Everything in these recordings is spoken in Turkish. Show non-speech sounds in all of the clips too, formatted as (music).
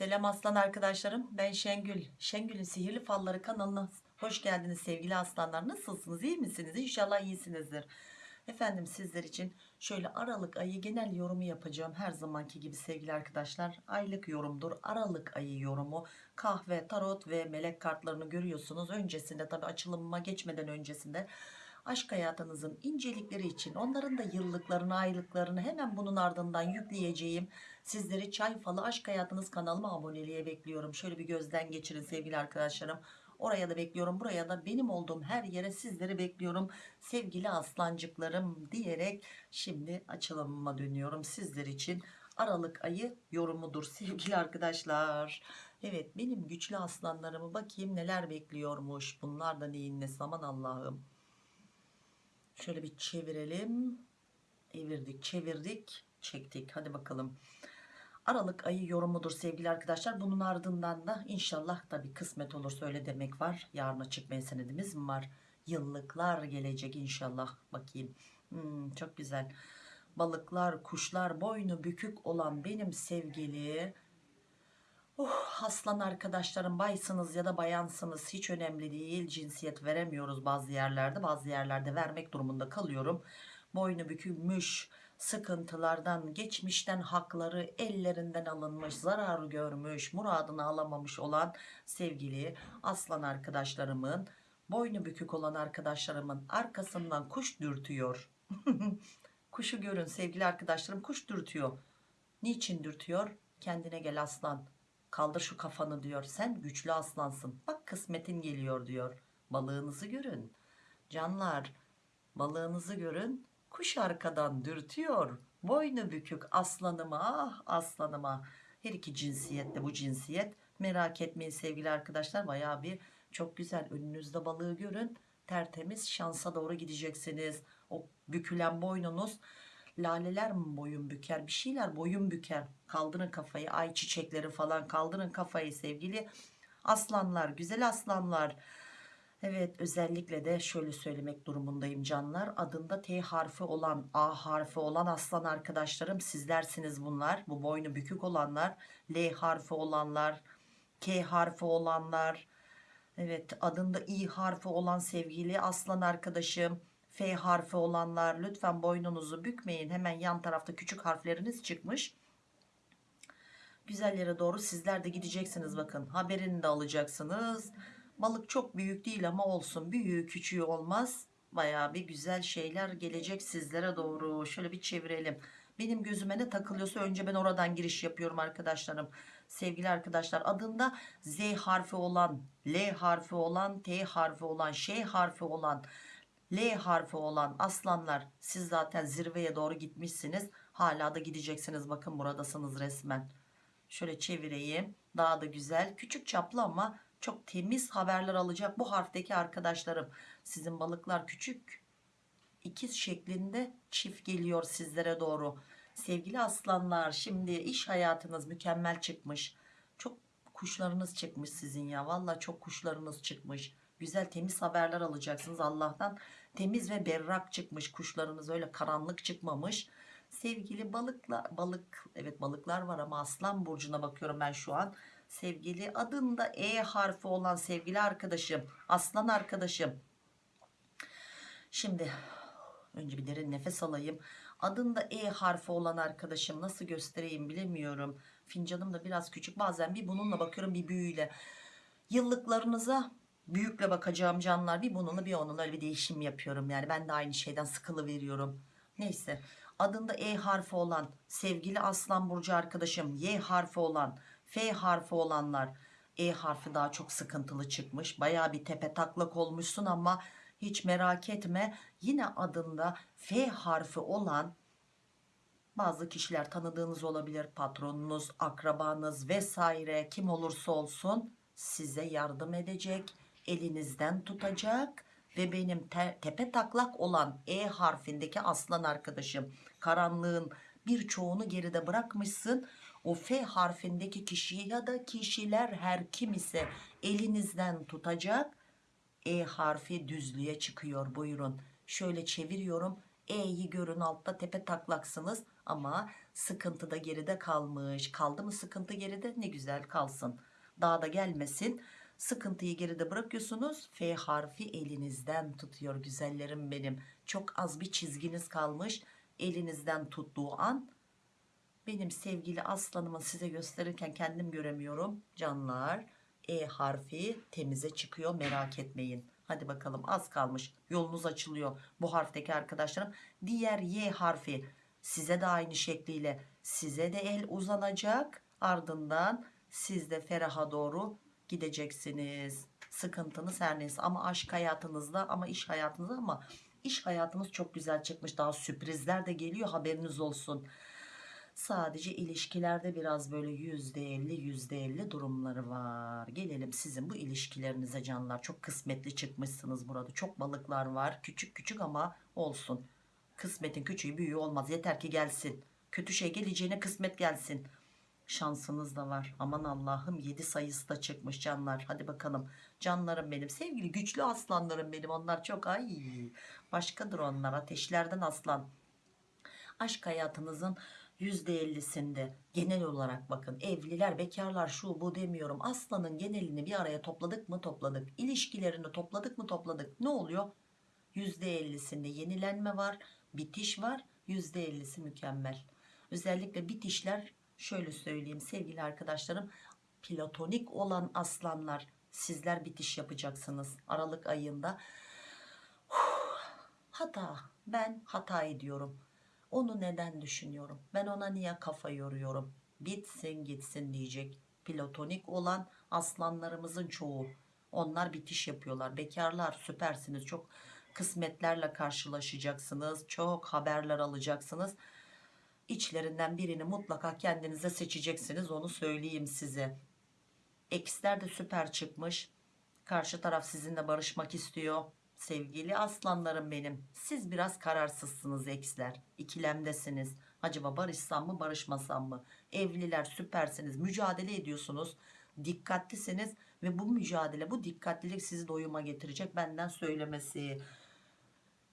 Selam aslan arkadaşlarım. Ben Şengül. Şengül'ün Sihirli Falları kanalına hoş geldiniz sevgili aslanlar. Nasılsınız? İyi misiniz? İnşallah iyisinizdir. Efendim sizler için şöyle Aralık ayı genel yorumu yapacağım. Her zamanki gibi sevgili arkadaşlar. Aylık yorumdur. Aralık ayı yorumu. Kahve, tarot ve melek kartlarını görüyorsunuz. Öncesinde tabi açılımıma geçmeden öncesinde aşk hayatınızın incelikleri için onların da yıllıklarını aylıklarını hemen bunun ardından yükleyeceğim. Sizleri çay falı aşk hayatınız kanalıma aboneliğe bekliyorum. Şöyle bir gözden geçirin sevgili arkadaşlarım. Oraya da bekliyorum buraya da benim olduğum her yere sizleri bekliyorum. Sevgili aslancıklarım diyerek şimdi açılımıma dönüyorum. Sizler için Aralık ayı yorumudur sevgili arkadaşlar. Evet benim güçlü aslanlarımı bakayım neler bekliyormuş. Bunlar da neyin ne? Zaman Allah'ım Şöyle bir çevirelim. Evirdik, çevirdik, çektik. Hadi bakalım. Aralık ayı yorumudur sevgili arkadaşlar. Bunun ardından da inşallah tabii kısmet olursa öyle demek var. Yarına çıkmaya senedimiz mi var? Yıllıklar gelecek inşallah. Bakayım. Hmm, çok güzel. Balıklar, kuşlar, boynu bükük olan benim sevgili Oh, aslan arkadaşlarım baysınız ya da bayansınız. Hiç önemli değil. Cinsiyet veremiyoruz bazı yerlerde. Bazı yerlerde vermek durumunda kalıyorum. Boynu bükülmüş sıkıntılardan geçmişten hakları ellerinden alınmış zarar görmüş muradını alamamış olan sevgili aslan arkadaşlarımın boynu bükük olan arkadaşlarımın arkasından kuş dürtüyor. (laughs) Kuşu görün sevgili arkadaşlarım kuş dürtüyor. Niçin dürtüyor? Kendine gel aslan kaldır şu kafanı diyor sen güçlü aslansın. Bak kısmetin geliyor diyor. Balığınızı görün. Canlar balığınızı görün. Kuş arkadan dürtüyor. Boynu bükük aslanıma ah aslanıma. Her iki cinsiyette bu cinsiyet. Merak etmeyin sevgili arkadaşlar baya bir çok güzel. Önünüzde balığı görün. Tertemiz şansa doğru gideceksiniz. O bükülen boynunuz laleler mi boyun büker bir şeyler boyun büker. Kaldırın kafayı ay çiçekleri falan kaldırın kafayı sevgili aslanlar güzel aslanlar. Evet özellikle de şöyle söylemek durumundayım canlar. Adında T harfi olan A harfi olan aslan arkadaşlarım sizlersiniz bunlar. Bu boynu bükük olanlar L harfi olanlar K harfi olanlar. Evet adında İ harfi olan sevgili aslan arkadaşım F harfi olanlar lütfen boynunuzu bükmeyin. Hemen yan tarafta küçük harfleriniz çıkmış. Güzel yere doğru sizler de gideceksiniz bakın. Haberini de alacaksınız. Balık çok büyük değil ama olsun. Büyüğü küçüğü olmaz. Baya bir güzel şeyler gelecek sizlere doğru. Şöyle bir çevirelim. Benim gözüme ne takılıyorsa önce ben oradan giriş yapıyorum arkadaşlarım. Sevgili arkadaşlar adında Z harfi olan, L harfi olan, T harfi olan, Ş harfi olan L harfi olan aslanlar siz zaten zirveye doğru gitmişsiniz. Hala da gideceksiniz. Bakın buradasınız resmen. Şöyle çevireyim. Daha da güzel. Küçük çaplı ama çok temiz haberler alacak bu harfteki arkadaşlarım. Sizin balıklar küçük. ikiz şeklinde çift geliyor sizlere doğru. Sevgili aslanlar şimdi iş hayatınız mükemmel çıkmış. Çok kuşlarınız çıkmış sizin ya. Valla çok kuşlarınız çıkmış. Güzel temiz haberler alacaksınız Allah'tan. Temiz ve berrak çıkmış kuşlarınız öyle karanlık çıkmamış. Sevgili balıklar balık evet balıklar var ama aslan burcuna bakıyorum ben şu an. Sevgili adında E harfi olan sevgili arkadaşım aslan arkadaşım. Şimdi önce bir derin nefes alayım. Adında E harfi olan arkadaşım nasıl göstereyim bilemiyorum. Fincanım da biraz küçük bazen bir bununla bakıyorum bir büyüyle. Yıllıklarınıza büyükle bakacağım canlar bir bununla bir onunla öyle bir değişim yapıyorum. Yani ben de aynı şeyden sıkılı veriyorum neyse. Adında E harfi olan sevgili aslan burcu arkadaşım Y harfi olan F harfi olanlar. E harfi daha çok sıkıntılı çıkmış. Baya bir tepe taklak olmuşsun ama hiç merak etme. Yine adında F harfi olan bazı kişiler tanıdığınız olabilir. Patronunuz akrabanız vesaire kim olursa olsun size yardım edecek elinizden tutacak ve benim te tepe taklak olan E harfindeki aslan arkadaşım karanlığın birçoğunu geride bırakmışsın o F harfindeki kişiyi ya da kişiler her kim ise elinizden tutacak E harfi düzlüğe çıkıyor buyurun şöyle çeviriyorum E'yi görün altta tepe taklaksınız ama sıkıntı da geride kalmış. Kaldı mı sıkıntı geride? Ne güzel kalsın. Daha da gelmesin. Sıkıntıyı geride bırakıyorsunuz. F harfi elinizden tutuyor güzellerim benim. Çok az bir çizginiz kalmış. Elinizden tuttuğu an benim sevgili aslanımı size gösterirken kendim göremiyorum. Canlar E harfi temize çıkıyor merak etmeyin. Hadi bakalım az kalmış. Yolunuz açılıyor bu harfteki arkadaşlarım. Diğer Y harfi size de aynı şekliyle size de el uzanacak. Ardından siz de feraha doğru gideceksiniz. Sıkıntınız her neyse ama aşk hayatınızda ama iş hayatınızda ama iş hayatınız çok güzel çıkmış. Daha sürprizler de geliyor haberiniz olsun. Sadece ilişkilerde biraz böyle yüzde elli yüzde elli durumları var. Gelelim sizin bu ilişkilerinize canlar. Çok kısmetli çıkmışsınız burada. Çok balıklar var. Küçük küçük ama olsun. Kısmetin küçüğü büyüğü olmaz. Yeter ki gelsin. Kötü şey geleceğine kısmet gelsin. Şansınız da var. Aman Allah'ım 7 sayısı da çıkmış canlar. Hadi bakalım. Canlarım benim. Sevgili güçlü aslanlarım benim. Onlar çok ay. Başkadır onlar. Ateşlerden aslan. Aşk hayatınızın %50'sinde genel olarak bakın evliler bekarlar şu bu demiyorum aslanın genelini bir araya topladık mı topladık ilişkilerini topladık mı topladık ne oluyor %50'sinde yenilenme var bitiş var %50'si mükemmel özellikle bitişler şöyle söyleyeyim sevgili arkadaşlarım platonik olan aslanlar sizler bitiş yapacaksınız Aralık ayında hata ben hata ediyorum onu neden düşünüyorum? Ben ona niye kafa yoruyorum? Bitsin gitsin diyecek. Platonik olan aslanlarımızın çoğu. Onlar bitiş yapıyorlar. Bekarlar süpersiniz. Çok kısmetlerle karşılaşacaksınız. Çok haberler alacaksınız. İçlerinden birini mutlaka kendinize seçeceksiniz. Onu söyleyeyim size. Eksler de süper çıkmış. Karşı taraf sizinle barışmak istiyor sevgili aslanlarım benim siz biraz kararsızsınız eksler ikilemdesiniz acaba barışsam mı barışmasam mı evliler süpersiniz mücadele ediyorsunuz dikkatlisiniz ve bu mücadele bu dikkatlilik sizi doyuma getirecek benden söylemesi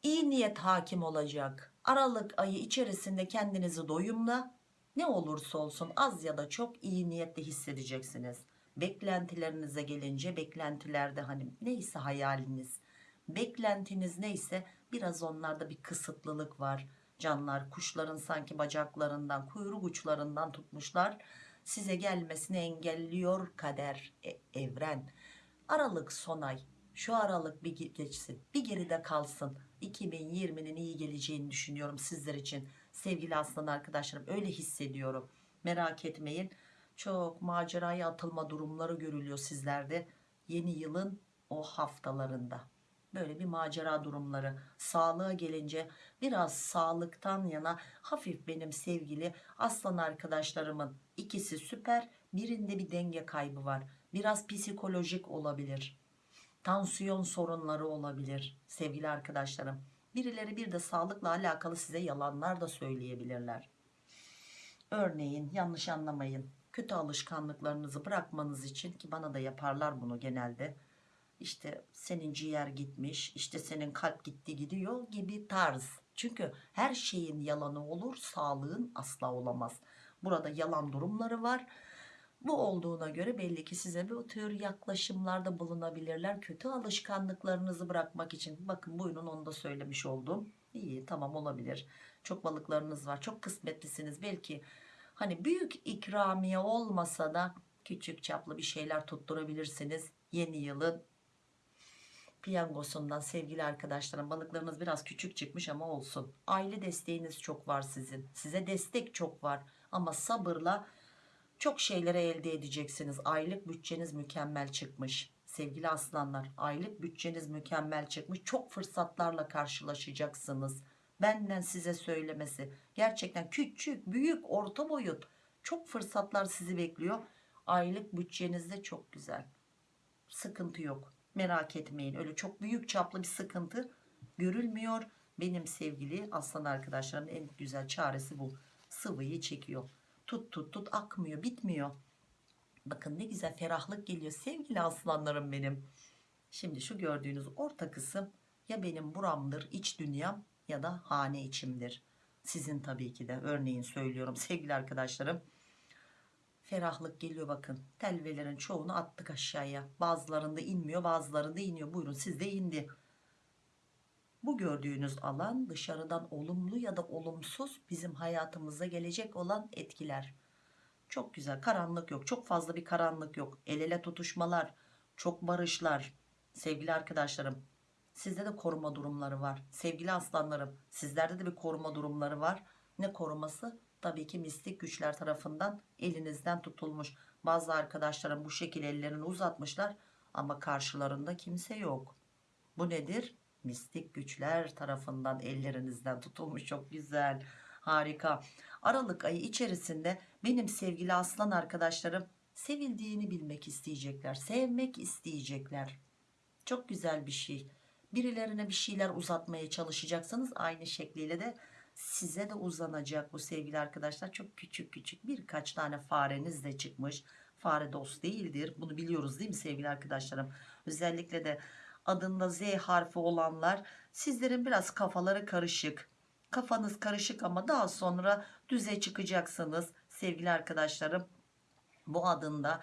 iyi niyet hakim olacak aralık ayı içerisinde kendinizi doyumla ne olursa olsun az ya da çok iyi niyetle hissedeceksiniz. Beklentilerinize gelince beklentilerde hani neyse hayaliniz beklentiniz neyse biraz onlarda bir kısıtlılık var. Canlar kuşların sanki bacaklarından kuyruk uçlarından tutmuşlar. Size gelmesini engelliyor kader e, evren. Aralık son ay şu aralık bir geçsin bir geride kalsın 2020'nin iyi geleceğini düşünüyorum sizler için sevgili aslan arkadaşlarım. Öyle hissediyorum. Merak etmeyin. Çok maceraya atılma durumları görülüyor sizlerde yeni yılın o haftalarında. Böyle bir macera durumları. Sağlığa gelince biraz sağlıktan yana hafif benim sevgili aslan arkadaşlarımın ikisi süper birinde bir denge kaybı var. Biraz psikolojik olabilir tansiyon sorunları olabilir sevgili arkadaşlarım. Birileri bir de sağlıkla alakalı size yalanlar da söyleyebilirler. Örneğin yanlış anlamayın kötü alışkanlıklarınızı bırakmanız için ki bana da yaparlar bunu genelde. İşte senin ciğer gitmiş işte senin kalp gitti gidiyor gibi tarz. Çünkü her şeyin yalanı olur sağlığın asla olamaz. Burada yalan durumları var bu olduğuna göre belli ki size bu tür yaklaşımlarda bulunabilirler. Kötü alışkanlıklarınızı bırakmak için. Bakın buyurun onu da söylemiş oldum. İyi tamam olabilir. Çok balıklarınız var çok kısmetlisiniz. Belki hani büyük ikramiye olmasa da küçük çaplı bir şeyler tutturabilirsiniz yeni yılın. Piyangosundan sevgili arkadaşlarım balıklarınız biraz küçük çıkmış ama olsun. Aile desteğiniz çok var sizin. Size destek çok var. Ama sabırla çok şeylere elde edeceksiniz. Aylık bütçeniz mükemmel çıkmış. Sevgili aslanlar aylık bütçeniz mükemmel çıkmış. Çok fırsatlarla karşılaşacaksınız. Benden size söylemesi. Gerçekten küçük büyük orta boyut. Çok fırsatlar sizi bekliyor. Aylık bütçenizde çok güzel. Sıkıntı yok. Merak etmeyin. Öyle çok büyük çaplı bir sıkıntı görülmüyor. Benim sevgili aslan arkadaşlarım en güzel çaresi bu. Sıvıyı çekiyor tut tut tut akmıyor bitmiyor bakın ne güzel ferahlık geliyor sevgili aslanlarım benim şimdi şu gördüğünüz orta kısım ya benim buramdır iç dünyam ya da hane içimdir. Sizin tabii ki de örneğin söylüyorum sevgili arkadaşlarım. Ferahlık geliyor bakın. Telvelerin çoğunu attık aşağıya. Bazılarında inmiyor bazılarında iniyor. Buyurun sizde indi. Bu gördüğünüz alan dışarıdan olumlu ya da olumsuz bizim hayatımıza gelecek olan etkiler. Çok güzel karanlık yok. Çok fazla bir karanlık yok. El ele tutuşmalar, çok barışlar. Sevgili arkadaşlarım sizde de koruma durumları var. Sevgili aslanlarım sizlerde de bir koruma durumları var. Ne koruması? Tabii ki mistik güçler tarafından elinizden tutulmuş. Bazı arkadaşlarım bu şekilde ellerini uzatmışlar ama karşılarında kimse yok. Bu nedir? Mistik güçler tarafından ellerinizden tutulmuş. Çok güzel. Harika. Aralık ayı içerisinde benim sevgili aslan arkadaşlarım sevildiğini bilmek isteyecekler. Sevmek isteyecekler. Çok güzel bir şey. Birilerine bir şeyler uzatmaya çalışacaksanız aynı şekliyle de size de uzanacak bu sevgili arkadaşlar. Çok küçük küçük birkaç tane fareniz de çıkmış. Fare dost değildir. Bunu biliyoruz değil mi sevgili arkadaşlarım? Özellikle de adında Z harfi olanlar sizlerin biraz kafaları karışık. Kafanız karışık ama daha sonra düze çıkacaksınız sevgili arkadaşlarım. Bu adında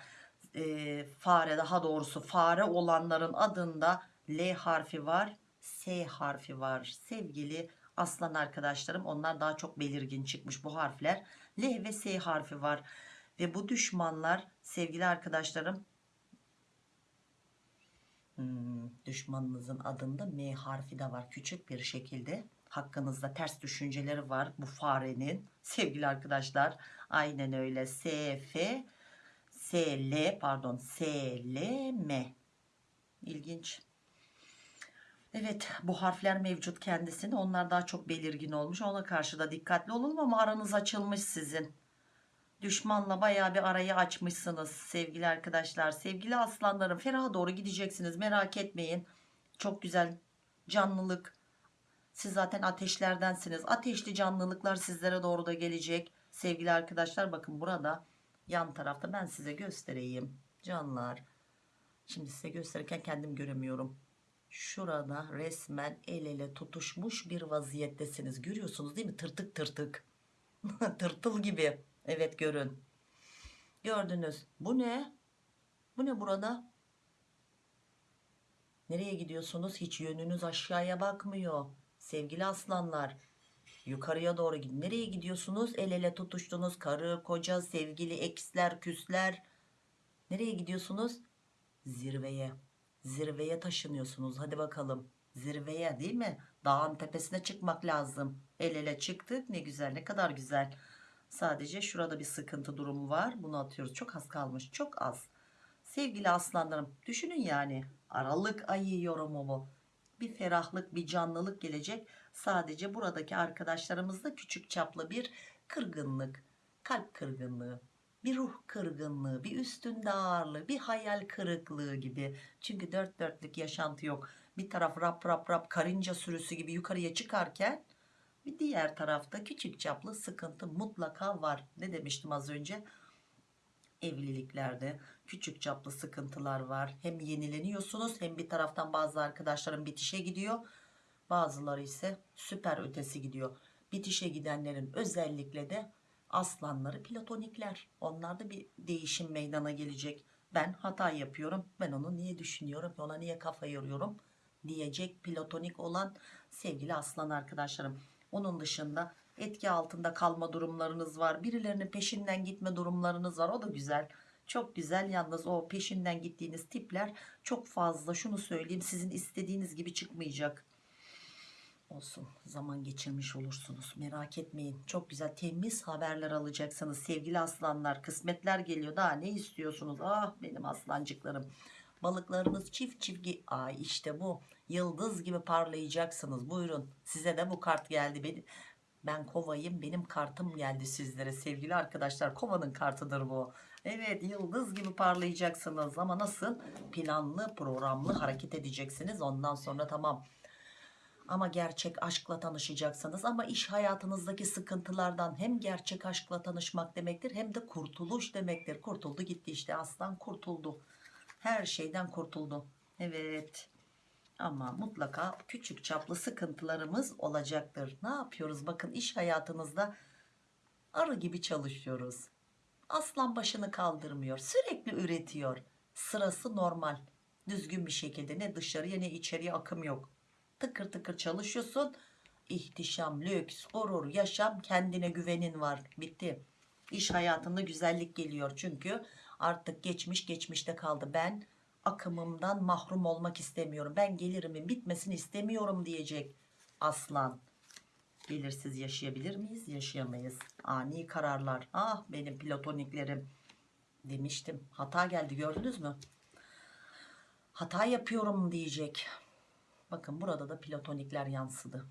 e, fare daha doğrusu fare olanların adında L harfi var. S harfi var. Sevgili aslan arkadaşlarım onlar daha çok belirgin çıkmış bu harfler. L ve S harfi var. Ve bu düşmanlar sevgili arkadaşlarım Hmm, düşmanınızın adında M harfi de var. Küçük bir şekilde hakkınızda ters düşünceleri var bu farenin. (laughs) Sevgili arkadaşlar aynen öyle. S F S L pardon S L M. İlginç. Evet bu harfler mevcut kendisinde onlar daha çok belirgin olmuş. Ona karşı da dikkatli olun ama aranız açılmış sizin Düşmanla bayağı bir arayı açmışsınız sevgili arkadaşlar. Sevgili aslanlarım feraha doğru gideceksiniz merak etmeyin. Çok güzel canlılık. Siz zaten ateşlerdensiniz. Ateşli canlılıklar sizlere doğru da gelecek. Sevgili arkadaşlar bakın burada yan tarafta ben size göstereyim. Canlar. Şimdi size gösterirken kendim göremiyorum. Şurada resmen el ele tutuşmuş bir vaziyettesiniz. Görüyorsunuz değil mi? Tırtık tırtık. (laughs) Tırtıl gibi. Evet görün. Gördünüz. Bu ne? Bu ne burada? Nereye gidiyorsunuz? Hiç yönünüz aşağıya bakmıyor. Sevgili aslanlar. Yukarıya doğru gidin. Nereye gidiyorsunuz? El ele tutuştunuz. Karı, koca, sevgili, eksler, küsler. Nereye gidiyorsunuz? Zirveye. Zirveye taşınıyorsunuz. Hadi bakalım. Zirveye değil mi? Dağın tepesine çıkmak lazım. El ele çıktık. Ne güzel ne kadar güzel. Sadece şurada bir sıkıntı durumu var. Bunu atıyoruz. Çok az kalmış. Çok az. Sevgili aslanlarım düşünün yani. Aralık ayı yorumu bu. Bir ferahlık bir canlılık gelecek. Sadece buradaki arkadaşlarımızda küçük çaplı bir kırgınlık. Kalp kırgınlığı. Bir ruh kırgınlığı, bir üstünde ağırlığı, bir hayal kırıklığı gibi. Çünkü dört dörtlük yaşantı yok. Bir taraf rap rap rap karınca sürüsü gibi yukarıya çıkarken bir diğer tarafta küçük çaplı sıkıntı mutlaka var. Ne demiştim az önce? Evliliklerde küçük çaplı sıkıntılar var. Hem yenileniyorsunuz hem bir taraftan bazı arkadaşlarım bitişe gidiyor. Bazıları ise süper ötesi gidiyor. Bitişe gidenlerin özellikle de aslanları platonikler. Onlarda bir değişim meydana gelecek. Ben hata yapıyorum. Ben onu niye düşünüyorum? Ona niye kafa yoruyorum? Diyecek platonik olan sevgili aslan arkadaşlarım. Onun dışında etki altında kalma durumlarınız var. Birilerinin peşinden gitme durumlarınız var. O da güzel. Çok güzel yalnız o peşinden gittiğiniz tipler çok fazla şunu söyleyeyim sizin istediğiniz gibi çıkmayacak. Olsun zaman geçirmiş olursunuz merak etmeyin. Çok güzel temiz haberler alacaksınız sevgili aslanlar. Kısmetler geliyor daha ne istiyorsunuz? Ah benim aslancıklarım. Balıklarınız çift çift ay işte bu. Yıldız gibi parlayacaksınız. Buyurun. Size de bu kart geldi. Benim ben kovayım. Benim kartım geldi sizlere sevgili arkadaşlar. Kovanın kartıdır bu. Evet yıldız gibi parlayacaksınız. Ama nasıl? Planlı programlı hareket edeceksiniz. Ondan sonra tamam. Ama gerçek aşkla tanışacaksınız. Ama iş hayatınızdaki sıkıntılardan hem gerçek aşkla tanışmak demektir hem de kurtuluş demektir. Kurtuldu gitti işte. Aslan kurtuldu her şeyden kurtuldu evet Ama mutlaka küçük çaplı sıkıntılarımız olacaktır. Ne yapıyoruz? Bakın iş hayatınızda arı gibi çalışıyoruz. Aslan başını kaldırmıyor. Sürekli üretiyor. Sırası normal. Düzgün bir şekilde ne dışarıya ne içeriye akım yok. Tıkır tıkır çalışıyorsun. İhtişam, lüks, gurur, yaşam, kendine güvenin var. Bitti. İş hayatında güzellik geliyor çünkü artık geçmiş geçmişte kaldı. Ben akımımdan mahrum olmak istemiyorum. Ben gelirimin bitmesini istemiyorum diyecek aslan. Belirsiz yaşayabilir miyiz? Yaşayamayız. Ani kararlar. Ah benim platoniklerim. Demiştim. Hata geldi gördünüz mü? Hata yapıyorum diyecek. Bakın burada da platonikler yansıdı.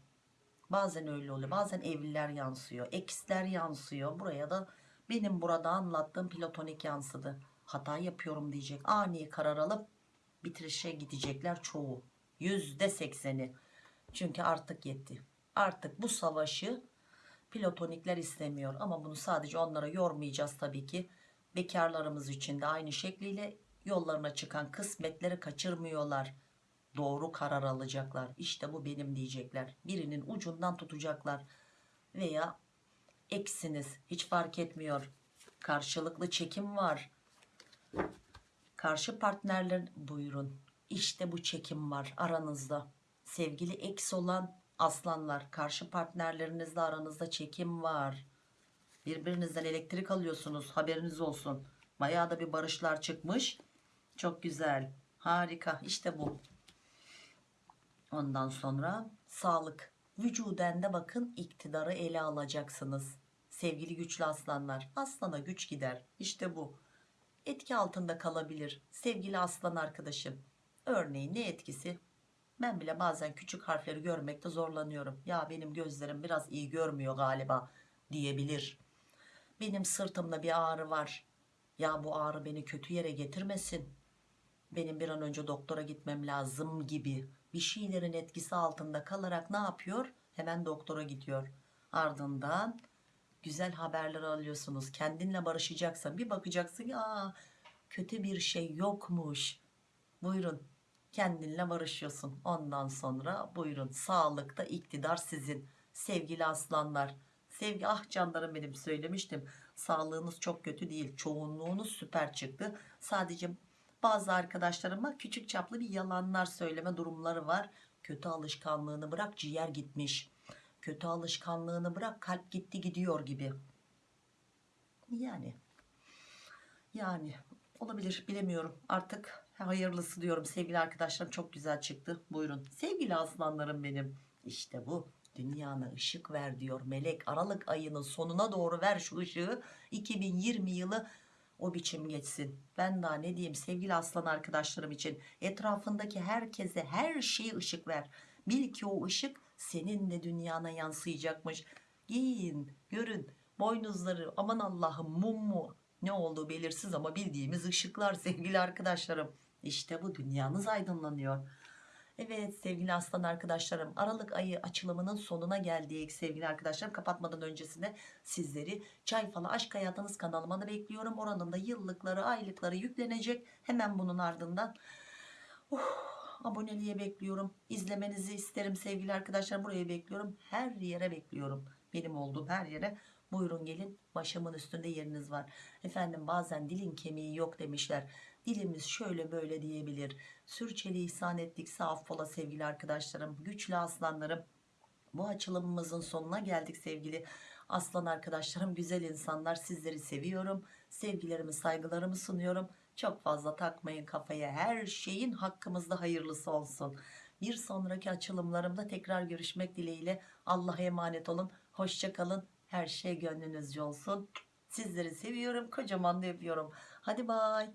Bazen öyle oluyor. Bazen evliler yansıyor. Eksler yansıyor. Buraya da benim burada anlattığım platonik yansıdı. Hata yapıyorum diyecek. Ani karar alıp bitirişe gidecekler çoğu. Yüzde sekseni. Çünkü artık yetti. Artık bu savaşı platonikler istemiyor. Ama bunu sadece onlara yormayacağız tabii ki. Bekarlarımız için de aynı şekliyle yollarına çıkan kısmetleri kaçırmıyorlar. Doğru karar alacaklar. İşte bu benim diyecekler. Birinin ucundan tutacaklar. Veya eksiniz. Hiç fark etmiyor. Karşılıklı çekim var. Karşı partnerler buyurun. İşte bu çekim var aranızda. Sevgili eks olan aslanlar. Karşı partnerlerinizle aranızda çekim var. Birbirinizden elektrik alıyorsunuz. Haberiniz olsun. Bayağı da bir barışlar çıkmış. Çok güzel. Harika. İşte bu. Ondan sonra sağlık. Vücuden de bakın iktidarı ele alacaksınız. Sevgili güçlü aslanlar. Aslana güç gider. İşte bu. Etki altında kalabilir. Sevgili aslan arkadaşım. Örneğin ne etkisi? Ben bile bazen küçük harfleri görmekte zorlanıyorum. Ya benim gözlerim biraz iyi görmüyor galiba diyebilir. Benim sırtımda bir ağrı var. Ya bu ağrı beni kötü yere getirmesin. Benim bir an önce doktora gitmem lazım gibi bir şeylerin etkisi altında kalarak ne yapıyor? Hemen doktora gidiyor. Ardından güzel haberler alıyorsunuz. Kendinle barışacaksan bir bakacaksın ya kötü bir şey yokmuş. Buyurun kendinle barışıyorsun. Ondan sonra buyurun sağlıkta iktidar sizin. Sevgili aslanlar. Sevgi ah canlarım benim söylemiştim. Sağlığınız çok kötü değil. Çoğunluğunuz süper çıktı. Sadece bazı arkadaşlarıma küçük çaplı bir yalanlar söyleme durumları var. Kötü alışkanlığını bırak ciğer gitmiş. Kötü alışkanlığını bırak kalp gitti gidiyor gibi. Yani yani olabilir bilemiyorum. Artık hayırlısı diyorum. Sevgili arkadaşlarım çok güzel çıktı. Buyurun. Sevgili aslanlarım benim. İşte bu. Dünyana ışık ver diyor. Melek aralık ayının sonuna doğru ver şu ışığı. 2020 yılı o biçim geçsin. Ben daha ne diyeyim sevgili aslan arkadaşlarım için. Etrafındaki herkese her şeye ışık ver. Bil ki o ışık senin de dünyana yansıyacakmış. Giyin görün. Boynuzları aman Allah'ım mum mu? Ne olduğu belirsiz ama bildiğimiz ışıklar sevgili arkadaşlarım. İşte bu dünyanız aydınlanıyor Evet sevgili aslan arkadaşlarım Aralık ayı açılımının sonuna geldik. Sevgili arkadaşlarım kapatmadan öncesinde sizleri Çay Falı Aşk Hayatınız kanalıma da bekliyorum. Oranın da yıllıkları aylıkları yüklenecek. Hemen bunun ardından uh, aboneliğe bekliyorum. İzlemenizi isterim sevgili arkadaşlar buraya bekliyorum. Her yere bekliyorum. Benim olduğum her yere. Buyurun gelin başımın üstünde yeriniz var. Efendim bazen dilin kemiği yok demişler dilimiz şöyle böyle diyebilir. Sürçülisan ettikse affola sevgili arkadaşlarım güçlü aslanlarım. Bu açılımımızın sonuna geldik sevgili aslan arkadaşlarım. Güzel insanlar sizleri seviyorum. Sevgilerimi saygılarımı sunuyorum. Çok fazla takmayın kafaya her şeyin hakkımızda hayırlısı olsun. Bir sonraki açılımlarımda tekrar görüşmek dileğiyle Allah'a emanet olun. Hoşçakalın her şey gönlünüzce olsun. Sizleri seviyorum kocaman da öpüyorum. Hadi bay